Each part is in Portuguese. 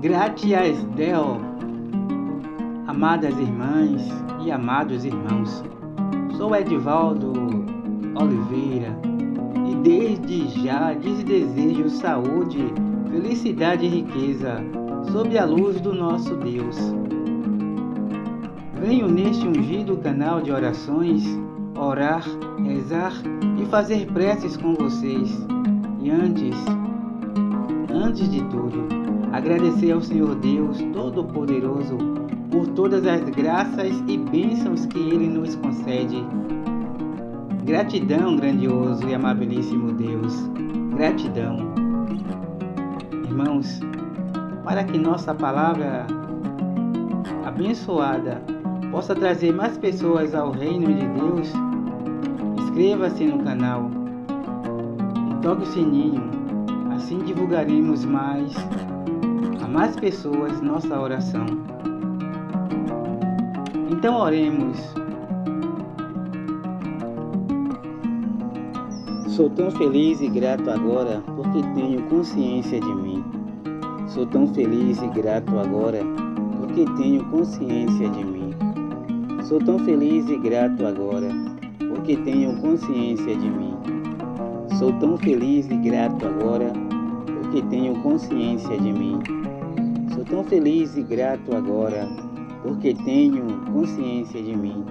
Gratias Deo, amadas irmãs e amados irmãos, sou Edivaldo Oliveira e desde já lhes desejo saúde, felicidade e riqueza sob a luz do nosso Deus. Venho neste ungido canal de orações orar, rezar e fazer preces com vocês. E antes, antes de tudo, Agradecer ao Senhor Deus Todo-Poderoso por todas as graças e bênçãos que Ele nos concede. Gratidão, grandioso e amabilíssimo Deus. Gratidão. Irmãos, para que nossa palavra abençoada possa trazer mais pessoas ao reino de Deus, inscreva-se no canal e toque o sininho. Assim divulgaremos mais mais pessoas nossa oração. Então oremos. Sou tão feliz e grato agora porque tenho consciência de mim. Sou tão feliz e grato agora porque tenho consciência de mim. Sou tão feliz e grato agora porque tenho consciência de mim. Sou tão feliz e grato agora porque tenho consciência de mim. Tão feliz e grato agora, porque tenho consciência de mim.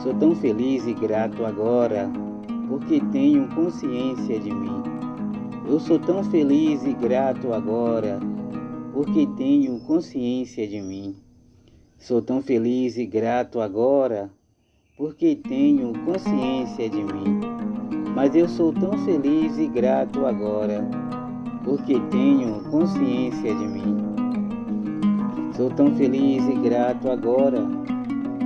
Sou tão feliz e grato agora, porque tenho consciência de mim. Eu sou tão feliz e grato agora, porque tenho consciência de mim. Sou tão feliz e grato agora, porque tenho consciência de mim. Mas eu sou tão feliz e grato agora, porque tenho consciência de mim. Sou tão feliz e grato agora,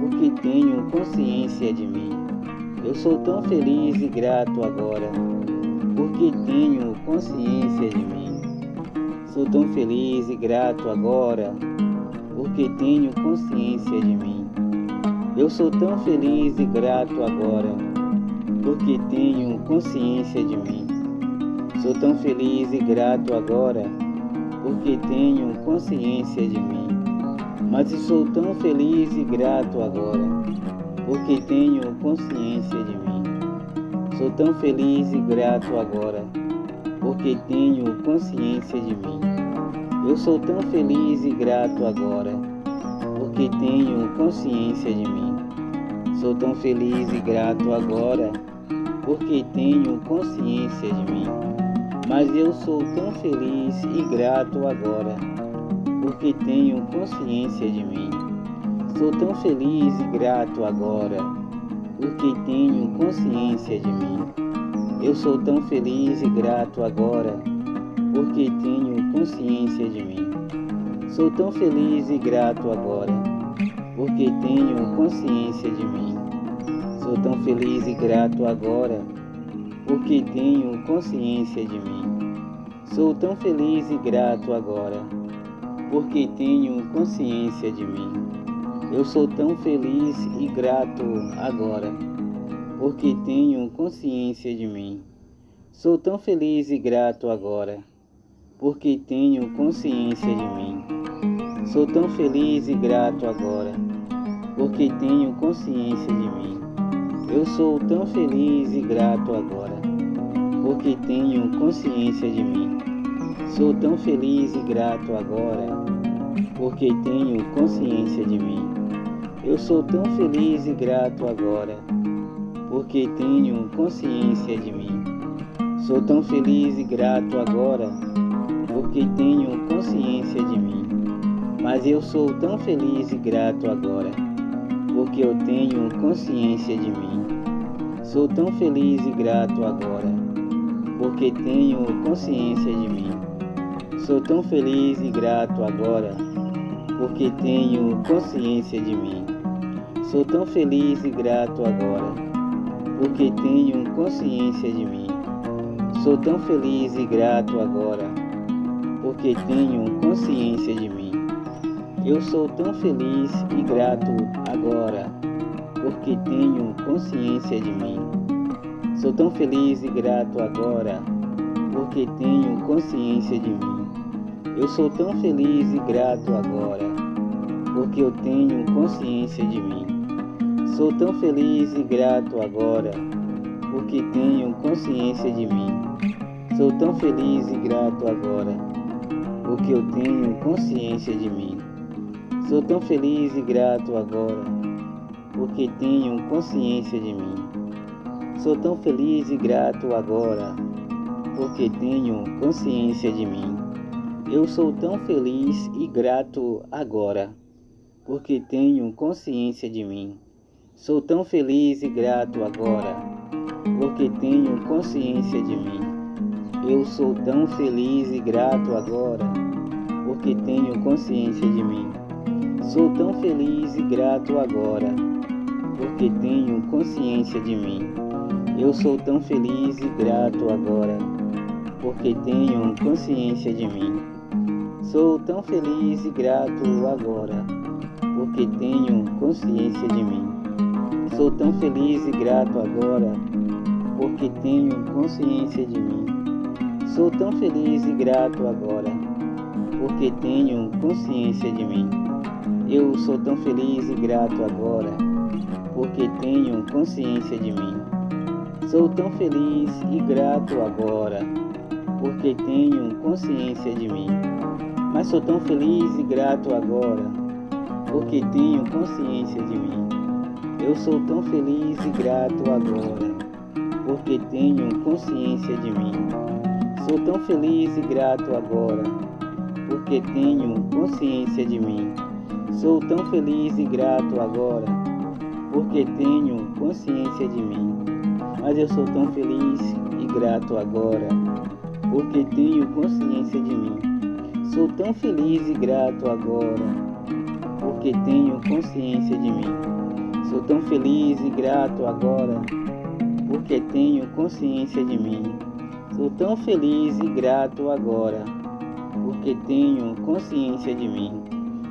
porque tenho consciência de mim. Eu sou tão feliz e grato agora, porque tenho consciência de mim. Sou tão feliz e grato agora, porque tenho consciência de mim. Eu sou tão feliz e grato agora, porque tenho consciência de mim. Sou tão feliz e grato agora, porque tenho consciência de mim. Mas sou tão feliz e grato agora, porque tenho consciência de mim. Sou tão feliz e grato agora, porque tenho consciência de mim. Eu sou tão feliz e grato agora, porque tenho consciência de mim. Sou tão feliz e grato agora, porque tenho consciência de mim. Mas eu sou tão feliz e grato agora porque tenho consciência de mim. Sou tão feliz e grato agora, porque tenho consciência de mim. Eu sou tão feliz e grato agora, porque tenho consciência de mim. Sou tão feliz e grato agora, porque tenho consciência de mim. Sou tão feliz e grato agora, porque tenho consciência de mim. Sou tão feliz e grato agora porque tenho consciência de mim. Eu sou tão feliz e grato agora, porque tenho consciência de mim. Sou tão feliz e grato agora, porque tenho consciência de mim. Sou tão feliz e grato agora, porque tenho consciência de mim. Eu sou tão feliz e grato agora, porque tenho consciência de mim. Sou tão feliz e grato agora, porque tenho consciência de mim. Eu sou tão feliz e grato agora, porque tenho consciência de mim. Sou tão feliz e grato agora, porque tenho consciência de mim. Mas eu sou tão feliz e grato agora, porque eu tenho consciência de mim. Sou tão feliz e grato agora, porque tenho consciência de mim. Sou tão feliz e grato agora, porque tenho consciência de mim. Sou tão feliz e grato agora, porque tenho consciência de mim. Sou tão feliz e grato agora, porque tenho consciência de mim. Eu sou tão feliz e grato agora, porque tenho consciência de mim. Sou tão feliz e grato agora, porque tenho consciência de mim. Eu sou tão feliz e grato agora, porque eu tenho consciência de mim. Sou tão feliz e grato agora, porque tenho consciência de mim. Sou tão feliz e grato agora, porque eu tenho consciência de mim. Sou tão feliz e grato agora, porque tenho consciência de mim. Sou tão feliz e grato agora, porque tenho consciência de mim. Eu sou tão feliz e grato agora, porque tenho consciência de mim. Sou tão feliz e grato agora, porque tenho consciência de mim. Eu sou tão feliz e grato agora, porque tenho consciência de mim. Sou tão feliz e grato agora, porque tenho consciência de mim. Eu sou tão feliz e grato agora, porque tenho consciência de mim. Sou tão feliz e grato agora, porque tenho consciência de mim. Sou tão feliz e grato agora, porque tenho consciência de mim. Sou tão feliz e grato agora, porque tenho consciência de mim. Eu sou tão feliz e grato agora, porque tenho consciência de mim. Sou tão feliz e grato agora, porque tenho consciência de mim mas sou tão feliz e grato agora, porque tenho consciência de mim. Eu sou tão feliz e grato agora, porque tenho consciência de mim. Sou tão feliz e grato agora, porque tenho consciência de mim. Sou tão feliz e grato agora, porque tenho consciência de mim. Mas eu sou tão feliz e grato agora, porque tenho consciência de mim. Sou tão feliz e grato agora, porque tenho consciência de mim. Sou tão feliz e grato agora, porque tenho consciência de mim. Sou tão feliz e grato agora, porque tenho consciência de mim.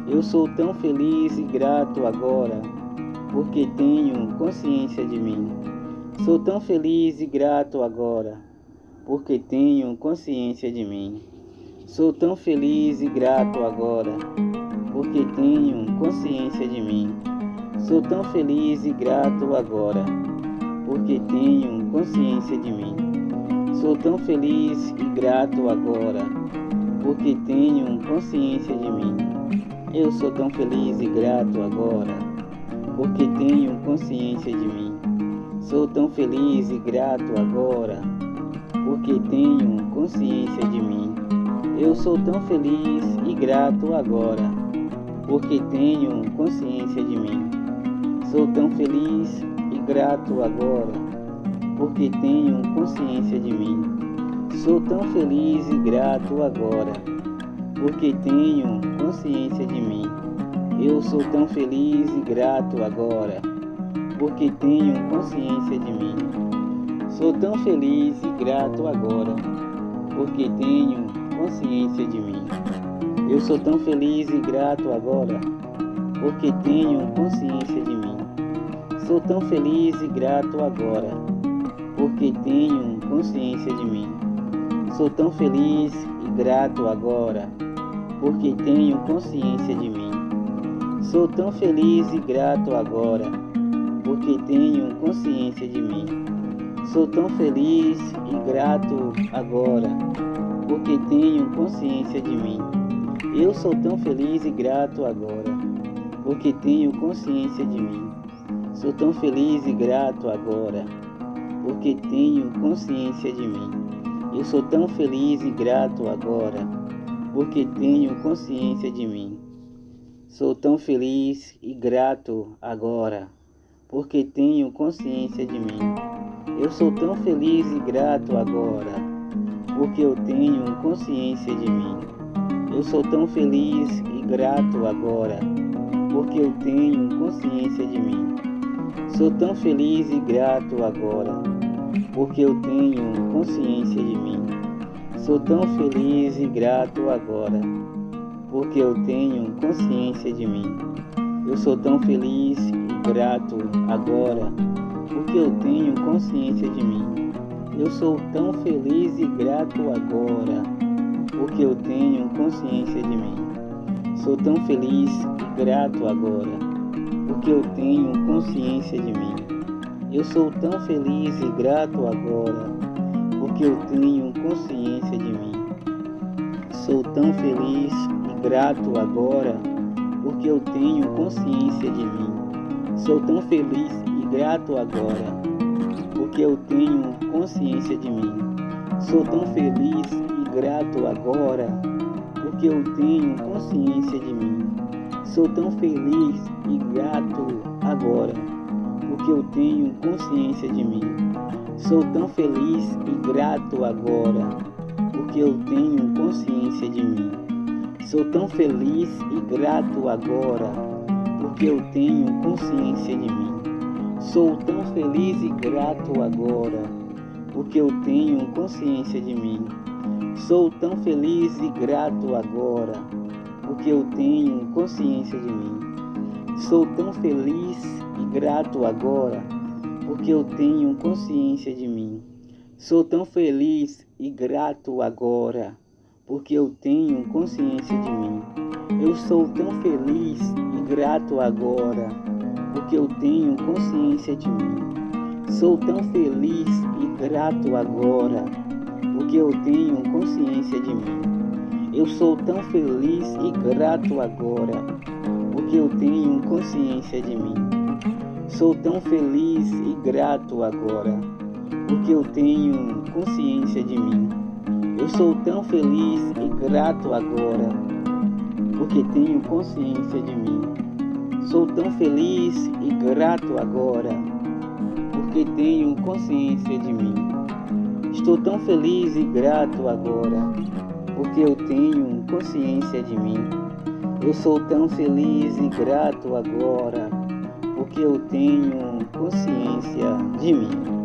Eu sou tão feliz e grato agora, porque tenho consciência de mim. Sou tão feliz e grato agora, porque tenho consciência de mim. Sou tão feliz e grato agora, porque tenho consciência de mim. Sou tão feliz e grato agora, porque tenho consciência de mim. Sou tão feliz e grato agora, porque tenho consciência de mim. Eu sou tão feliz e grato agora, porque tenho consciência de mim. Sou tão feliz e grato agora, porque tenho consciência de mim. Eu sou tão feliz e grato agora, porque tenho consciência de mim. Sou tão feliz e grato agora, porque tenho consciência de mim. Sou tão feliz e grato agora, porque tenho consciência de mim. Eu sou tão feliz e grato agora, porque tenho consciência de mim. Sou tão feliz e grato agora, porque tenho consciência de mim. Eu sou tão feliz e grato agora, porque tenho consciência de mim. Sou tão feliz e grato agora, porque tenho consciência de mim. Sou tão feliz e grato agora, porque tenho consciência de mim. Sou tão feliz e grato agora, porque tenho consciência de mim. Sou tão feliz e grato agora, porque tenho consciência de mim. Eu sou tão feliz e grato agora, porque tenho consciência de mim. Sou tão feliz e grato agora, porque tenho consciência de mim. Eu sou tão feliz e grato agora, porque tenho consciência de mim. Sou tão feliz e grato agora, porque tenho consciência de mim. Eu sou tão feliz e grato agora porque eu tenho consciência de mim. Eu sou tão feliz e grato agora, porque eu tenho consciência de mim. Sou tão feliz e grato agora, porque eu tenho consciência de mim. Sou tão feliz e grato agora, porque eu tenho consciência de mim. Eu sou tão feliz e grato agora, porque eu tenho consciência de mim. Eu sou tão feliz e grato agora, porque eu tenho consciência de mim. Sou tão feliz e grato agora, porque eu tenho consciência de mim. Eu sou tão feliz e grato agora, porque eu tenho consciência de mim. Sou tão feliz e grato agora, porque eu tenho consciência de mim. Sou tão feliz e grato agora, porque eu tenho consciência de mim. Sou tão feliz e grato agora, porque eu tenho consciência de mim. Sou tão feliz e grato agora, porque eu tenho consciência de mim. Sou tão feliz e grato agora, porque eu tenho consciência de mim. Sou tão feliz e grato agora, porque eu tenho consciência de mim. Sou tão feliz e grato agora, porque eu tenho consciência de mim. Sou tão feliz e grato agora, porque eu tenho consciência de mim. Sou tão feliz e grato agora, porque eu tenho consciência de mim. Sou tão feliz e grato agora, porque eu tenho consciência de mim. Eu sou tão feliz e grato agora, porque eu tenho consciência de mim. Sou tão feliz e grato agora, porque eu tenho consciência de mim. Eu sou tão feliz e grato agora, porque eu tenho consciência de mim. Sou tão feliz e grato agora, porque eu tenho consciência de mim. Eu sou tão feliz e grato agora, porque tenho consciência de mim. Sou tão feliz e grato agora, porque tenho consciência de mim. Estou tão feliz e grato agora, porque eu tenho consciência de mim. Eu sou tão feliz e grato agora, porque eu tenho consciência de mim.